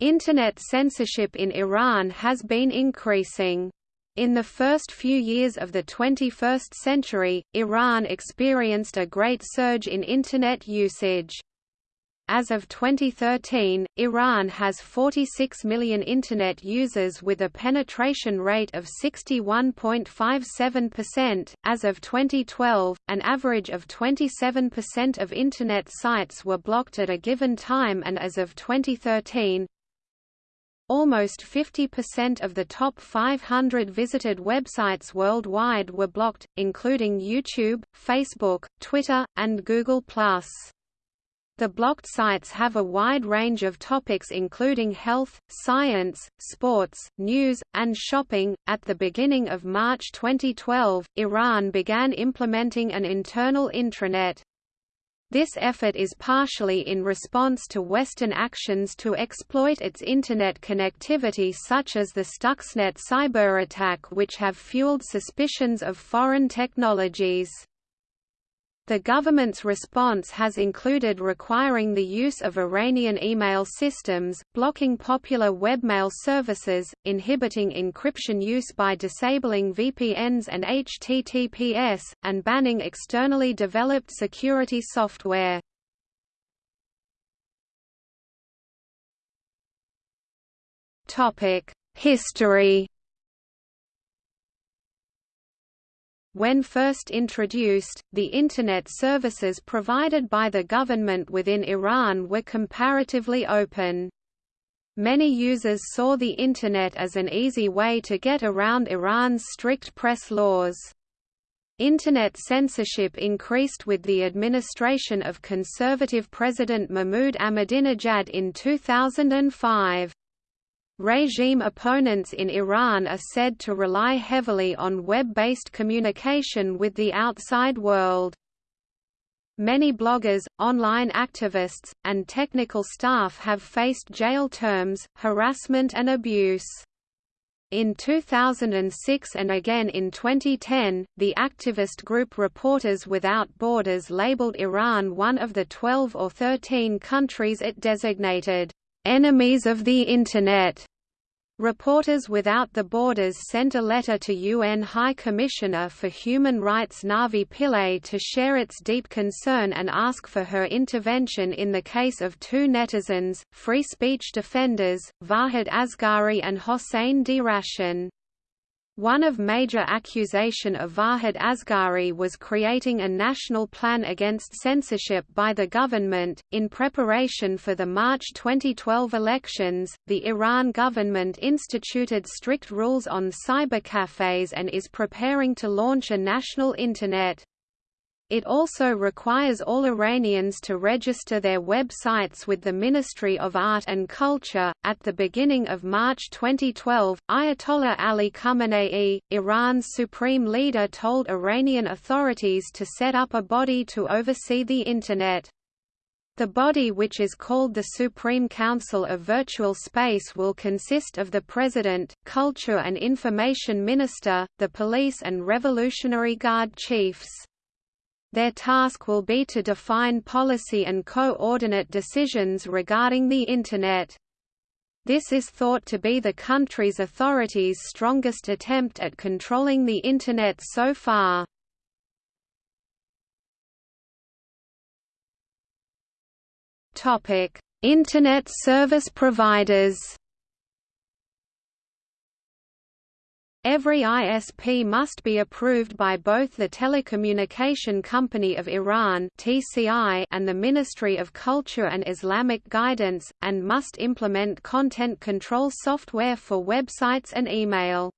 Internet censorship in Iran has been increasing. In the first few years of the 21st century, Iran experienced a great surge in Internet usage. As of 2013, Iran has 46 million Internet users with a penetration rate of 61.57%. As of 2012, an average of 27% of Internet sites were blocked at a given time, and as of 2013, Almost 50% of the top 500 visited websites worldwide were blocked, including YouTube, Facebook, Twitter, and Google+. The blocked sites have a wide range of topics including health, science, sports, news, and shopping. At the beginning of March 2012, Iran began implementing an internal intranet. This effort is partially in response to Western actions to exploit its Internet connectivity such as the Stuxnet cyber attack which have fueled suspicions of foreign technologies. The government's response has included requiring the use of Iranian email systems, blocking popular webmail services, inhibiting encryption use by disabling VPNs and HTTPS, and banning externally developed security software. History When first introduced, the Internet services provided by the government within Iran were comparatively open. Many users saw the Internet as an easy way to get around Iran's strict press laws. Internet censorship increased with the administration of conservative President Mahmoud Ahmadinejad in 2005. Regime opponents in Iran are said to rely heavily on web-based communication with the outside world. Many bloggers, online activists, and technical staff have faced jail terms, harassment and abuse. In 2006 and again in 2010, the activist group Reporters Without Borders labeled Iran one of the 12 or 13 countries it designated enemies of the Internet. Reporters Without the Borders sent a letter to UN High Commissioner for Human Rights Navi Pillay to share its deep concern and ask for her intervention in the case of two netizens, free speech defenders, Vahid Asghari and Hossein Derakhshan. One of major accusation of Vahid Asghari was creating a national plan against censorship by the government. In preparation for the March 2012 elections, the Iran government instituted strict rules on cybercafes and is preparing to launch a national internet. It also requires all Iranians to register their websites with the Ministry of Art and Culture. At the beginning of March 2012, Ayatollah Ali Khamenei, Iran's supreme leader, told Iranian authorities to set up a body to oversee the Internet. The body which is called the Supreme Council of Virtual Space will consist of the President, Culture and Information Minister, the Police and Revolutionary Guard Chiefs. Their task will be to define policy and coordinate decisions regarding the Internet. This is thought to be the country's authorities' strongest attempt at controlling the Internet so far. Internet service providers Every ISP must be approved by both the Telecommunication Company of Iran (TCI) and the Ministry of Culture and Islamic Guidance and must implement content control software for websites and email.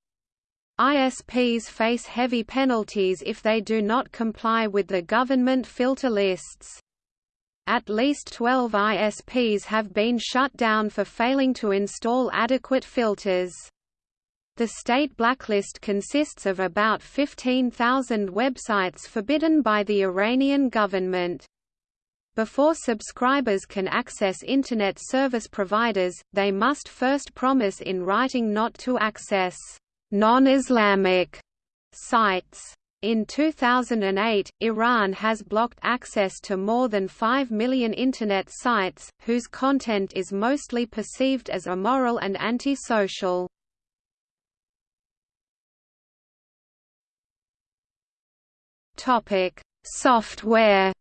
ISPs face heavy penalties if they do not comply with the government filter lists. At least 12 ISPs have been shut down for failing to install adequate filters. The state blacklist consists of about 15,000 websites forbidden by the Iranian government. Before subscribers can access Internet service providers, they must first promise in writing not to access non-Islamic sites. In 2008, Iran has blocked access to more than 5 million Internet sites, whose content is mostly perceived as immoral and antisocial. Software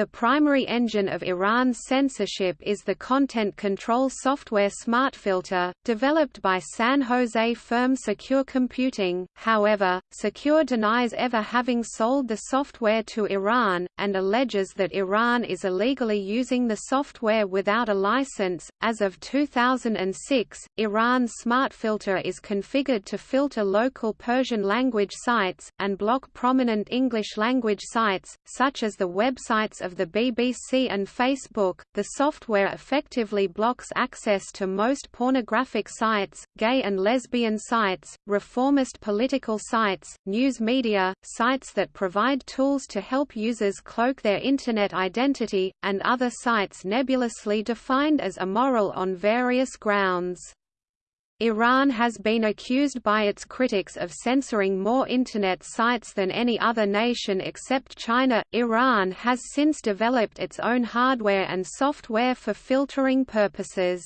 The primary engine of Iran's censorship is the content control software SmartFilter, developed by San Jose firm Secure Computing. However, Secure denies ever having sold the software to Iran, and alleges that Iran is illegally using the software without a license. As of 2006, Iran's SmartFilter is configured to filter local Persian language sites, and block prominent English language sites, such as the websites of of the BBC and Facebook, the software effectively blocks access to most pornographic sites, gay and lesbian sites, reformist political sites, news media, sites that provide tools to help users cloak their Internet identity, and other sites nebulously defined as immoral on various grounds. Iran has been accused by its critics of censoring more Internet sites than any other nation except China. Iran has since developed its own hardware and software for filtering purposes.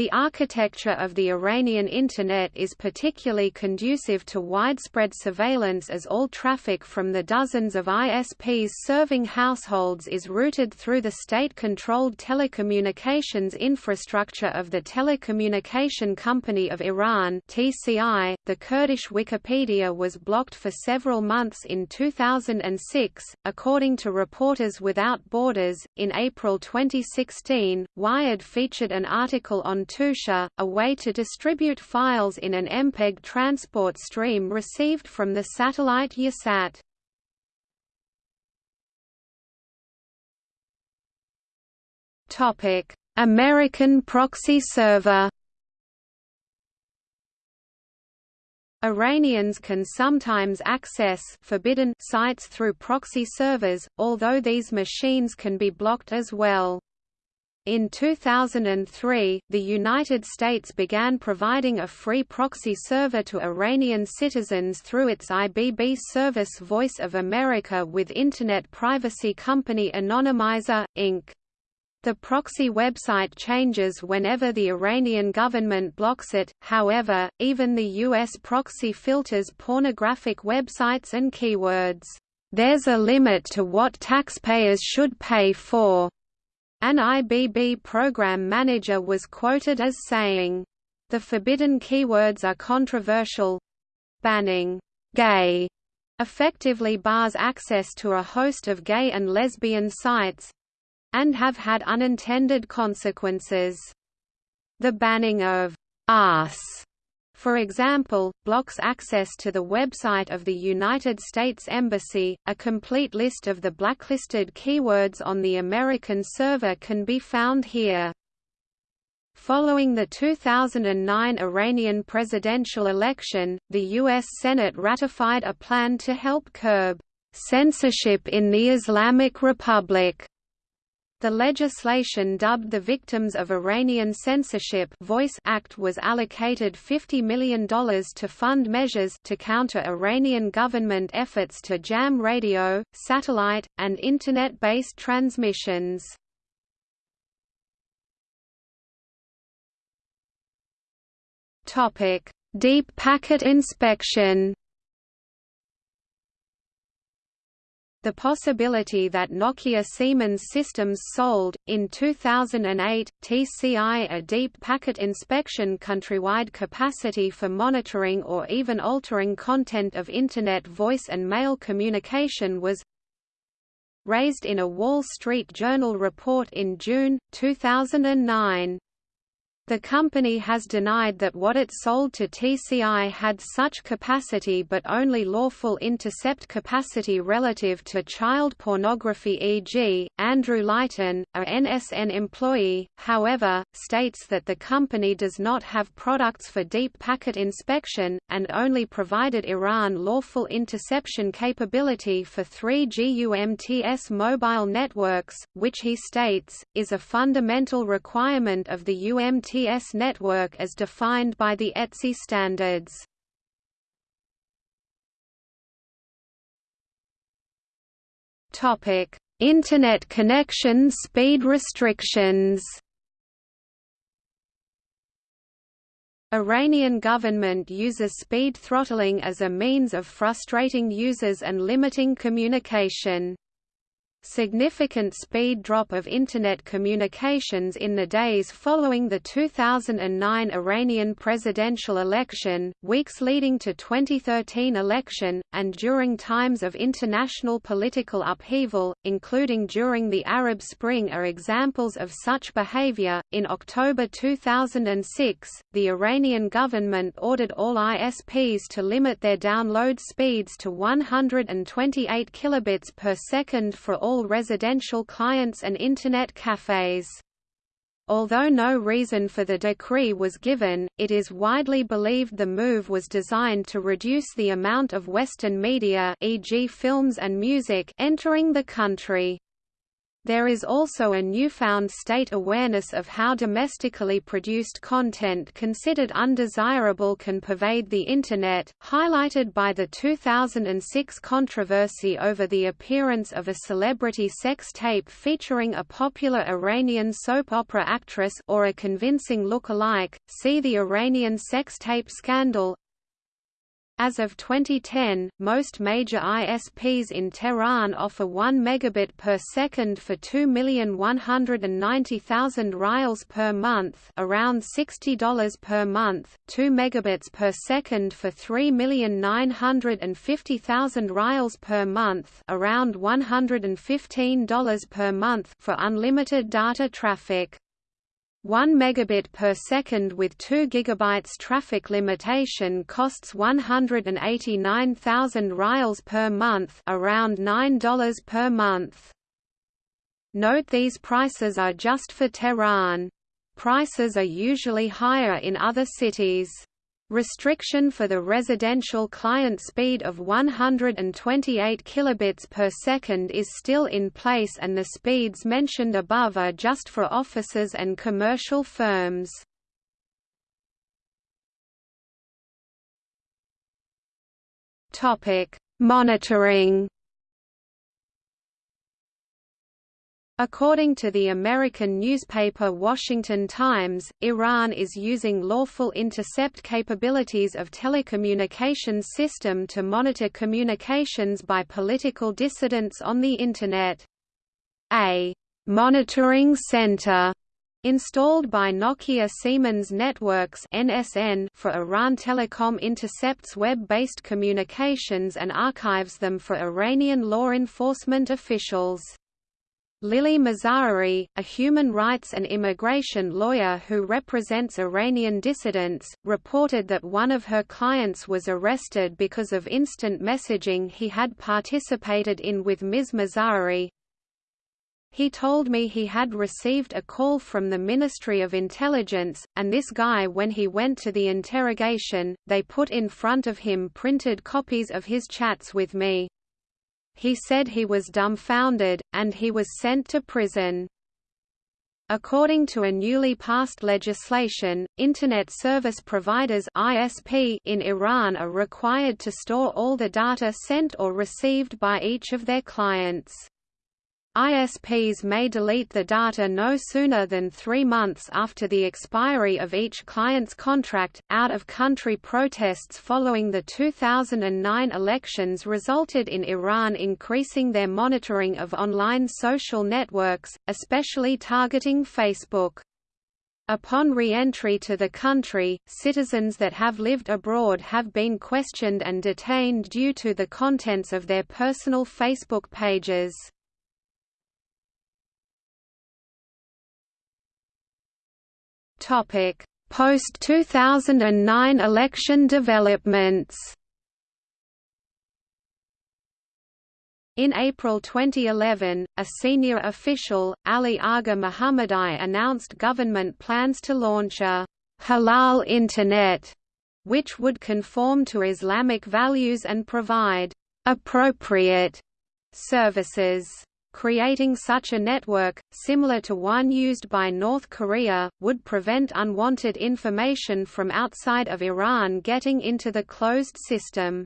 The architecture of the Iranian Internet is particularly conducive to widespread surveillance as all traffic from the dozens of ISPs serving households is routed through the state-controlled telecommunications infrastructure of the Telecommunication Company of Iran (TCI). The Kurdish Wikipedia was blocked for several months in 2006, according to Reporters Without Borders. In April 2016, Wired featured an article on Toosheh, a way to distribute files in an MPEG transport stream received from the satellite Yahsat. American proxy server. Iranians can sometimes access forbidden sites through proxy servers, although these machines can be blocked as well. In 2003, the United States began providing a free proxy server to Iranian citizens through its IBB service Voice of America with Internet privacy company Anonymizer, Inc. The proxy website changes whenever the Iranian government blocks it, however, even the U.S. proxy filters pornographic websites and keywords. There's a limit to what taxpayers should pay for an IBB program manager was quoted as saying, The forbidden keywords are controversial. Banning gay effectively bars access to a host of gay and lesbian sites and have had unintended consequences. The banning of us for example, blocks access to the website of the United States Embassy. A complete list of the blacklisted keywords on the American server can be found here. Following the 2009 Iranian presidential election, the U.S. Senate ratified a plan to help curb censorship in the Islamic Republic the legislation dubbed the Victims of Iranian Censorship Voice Act was allocated $50 million to fund measures to counter Iranian government efforts to jam radio, satellite, and Internet-based transmissions. Deep packet inspection The possibility that Nokia Siemens Systems sold, in 2008, TCI a deep packet inspection countrywide capacity for monitoring or even altering content of Internet voice and mail communication was raised in a Wall Street Journal report in June, 2009. The company has denied that what it sold to TCI had such capacity but only lawful intercept capacity relative to child pornography e.g., Andrew Lighton, a NSN employee, however, states that the company does not have products for deep packet inspection, and only provided Iran lawful interception capability for 3G UMTS mobile networks, which he states, is a fundamental requirement of the UMTS IPS network as defined by the ETSI standards. Topic: Internet connection speed restrictions. Iranian government uses speed throttling as a means of frustrating users and limiting communication. Significant speed drop of Internet communications in the days following the 2009 Iranian presidential election, weeks leading to 2013 election, and during times of international political upheaval, including during the Arab Spring are examples of such behavior. In October 2006, the Iranian government ordered all ISPs to limit their download speeds to 128 kilobits per second for all all residential clients and Internet cafes. Although no reason for the decree was given, it is widely believed the move was designed to reduce the amount of Western media e.g. films and music entering the country. There is also a newfound state awareness of how domestically produced content considered undesirable can pervade the Internet, highlighted by the 2006 controversy over the appearance of a celebrity sex tape featuring a popular Iranian soap opera actress or a convincing look-alike. See the Iranian sex tape scandal, as of 2010, most major ISPs in Tehran offer 1 megabit per second for 2,190,000 rials per month, around $60 per month, 2 megabits per second for 3,950,000 rials per month, around $115 per month for unlimited data traffic. 1 megabit per second with 2 gigabytes traffic limitation costs 189,000 rials per month, around $9 per month. Note these prices are just for Tehran. Prices are usually higher in other cities. Restriction for the residential client speed of 128 kilobits per second is still in place and the speeds mentioned above are just for offices and commercial firms. Topic: Monitoring According to the American newspaper Washington Times, Iran is using lawful intercept capabilities of telecommunications system to monitor communications by political dissidents on the Internet. A «monitoring center» installed by Nokia Siemens Networks NSN for Iran Telecom intercepts web-based communications and archives them for Iranian law enforcement officials. Lily Mazahery, a human rights and immigration lawyer who represents Iranian dissidents, reported that one of her clients was arrested because of instant messaging he had participated in with Ms. Mazahery. He told me he had received a call from the Ministry of Intelligence, and this guy when he went to the interrogation, they put in front of him printed copies of his chats with me. He said he was dumbfounded, and he was sent to prison. According to a newly passed legislation, Internet Service Providers ISP in Iran are required to store all the data sent or received by each of their clients. ISPs may delete the data no sooner than three months after the expiry of each client's contract. Out of country protests following the 2009 elections resulted in Iran increasing their monitoring of online social networks, especially targeting Facebook. Upon re-entry to the country, citizens that have lived abroad have been questioned and detained due to the contents of their personal Facebook pages. Topic: Post-2009 election developments. In April 2011, a senior official, Ali Agha Muhammadi announced government plans to launch a halal Internet, which would conform to Islamic values and provide appropriate services. Creating such a network, similar to one used by North Korea, would prevent unwanted information from outside of Iran getting into the closed system.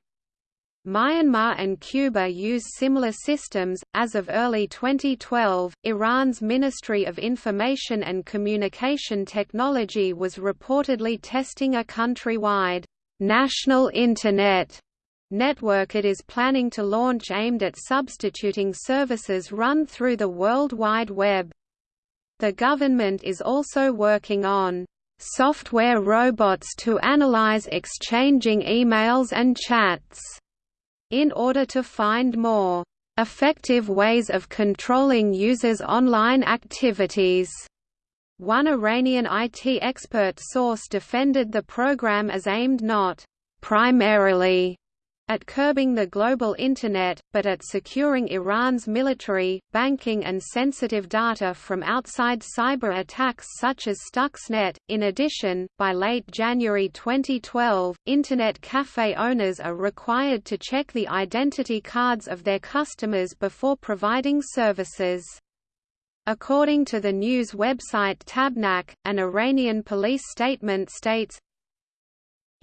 Myanmar and Cuba use similar systems. As of early 2012, Iran's Ministry of Information and Communication Technology was reportedly testing a countrywide national Internet network it is planning to launch aimed at substituting services run through the World Wide Web. The government is also working on software robots to analyze exchanging emails and chats in order to find more effective ways of controlling users' online activities. One Iranian IT expert source defended the program as aimed not primarily at curbing the global Internet, but at securing Iran's military, banking and sensitive data from outside cyber attacks such as Stuxnet. In addition, by late January 2012, Internet cafe owners are required to check the identity cards of their customers before providing services. According to the news website Tabnak, an Iranian police statement states,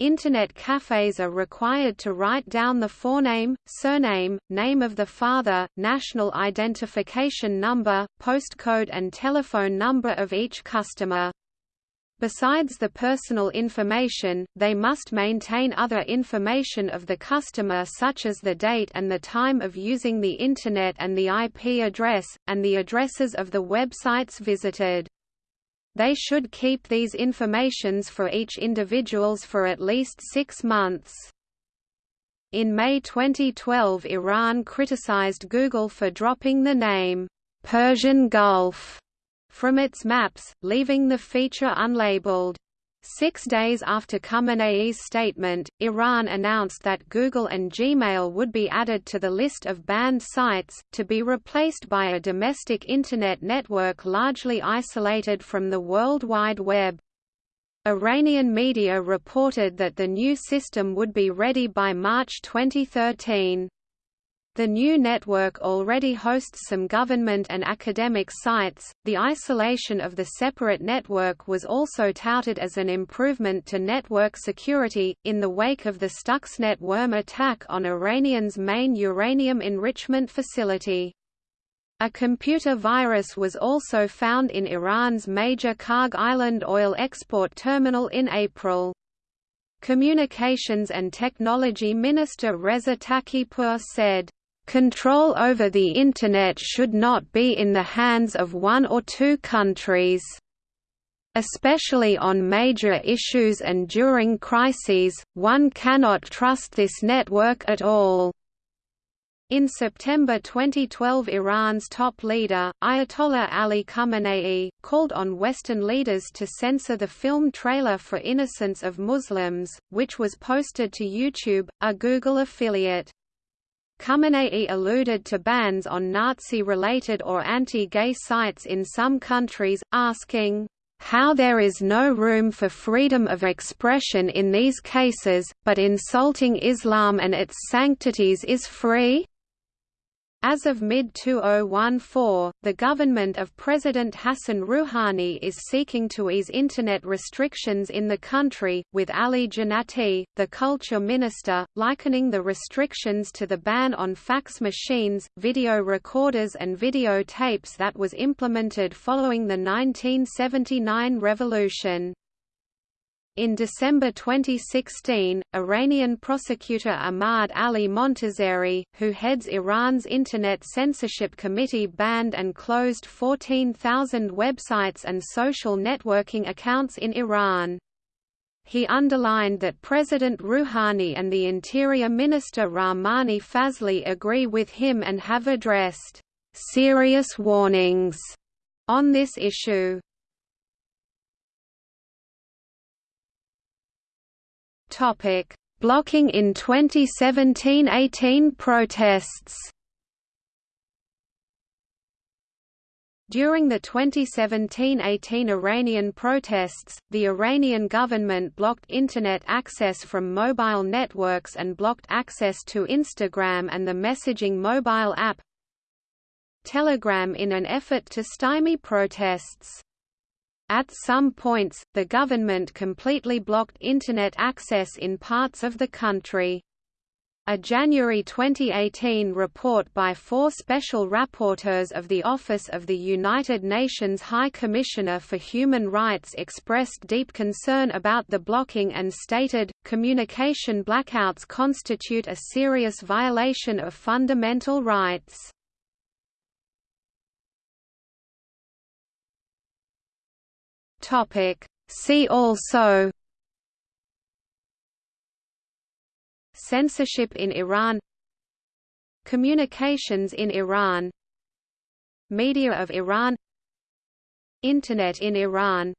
Internet cafes are required to write down the forename, surname, name of the father, national identification number, postcode and telephone number of each customer. Besides the personal information, they must maintain other information of the customer such as the date and the time of using the Internet and the IP address, and the addresses of the websites visited. They should keep these informations for each individuals for at least six months. In May 2012 Iran criticized Google for dropping the name, Persian Gulf, from its maps, leaving the feature unlabeled. Six days after Khamenei's statement, Iran announced that Google and Gmail would be added to the list of banned sites, to be replaced by a domestic Internet network largely isolated from the World Wide Web. Iranian media reported that the new system would be ready by March 2013. The new network already hosts some government and academic sites. The isolation of the separate network was also touted as an improvement to network security, in the wake of the Stuxnet worm attack on Iranian's main uranium enrichment facility. A computer virus was also found in Iran's major Kharg Island oil export terminal in April. Communications and Technology Minister Reza Taqipur said, Control over the Internet should not be in the hands of one or two countries. Especially on major issues and during crises, one cannot trust this network at all. In September 2012 Iran's top leader, Ayatollah Ali Khamenei, called on Western leaders to censor the film trailer for Innocence of Muslims, which was posted to YouTube, a Google affiliate. Khamenei alluded to bans on Nazi-related or anti-gay sites in some countries, asking, how there is no room for freedom of expression in these cases, but insulting Islam and its sanctities is free? As of mid-2014, the government of President Hassan Rouhani is seeking to ease Internet restrictions in the country, with Ali Janati, the culture minister, likening the restrictions to the ban on fax machines, video recorders and video tapes that was implemented following the 1979 revolution. In December 2016, Iranian prosecutor Ahmad Ali Montazeri, who heads Iran's Internet Censorship Committee banned and closed 14,000 websites and social networking accounts in Iran. He underlined that President Rouhani and the Interior Minister Rahmani Fazli agree with him and have addressed serious warnings on this issue. Topic: Blocking in 2017–18 protests. During the 2017–18 Iranian protests, the Iranian government blocked Internet access from mobile networks and blocked access to Instagram and the messaging mobile app Telegram in an effort to stymie protests. At some points, the government completely blocked Internet access in parts of the country. A January 2018 report by four special rapporteurs of the Office of the United Nations High Commissioner for Human Rights expressed deep concern about the blocking and stated, communication blackouts constitute a serious violation of fundamental rights. See also Censorship in Iran Communications in Iran Media of Iran Internet in Iran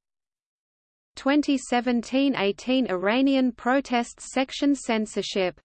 2017–18 Iranian protests section censorship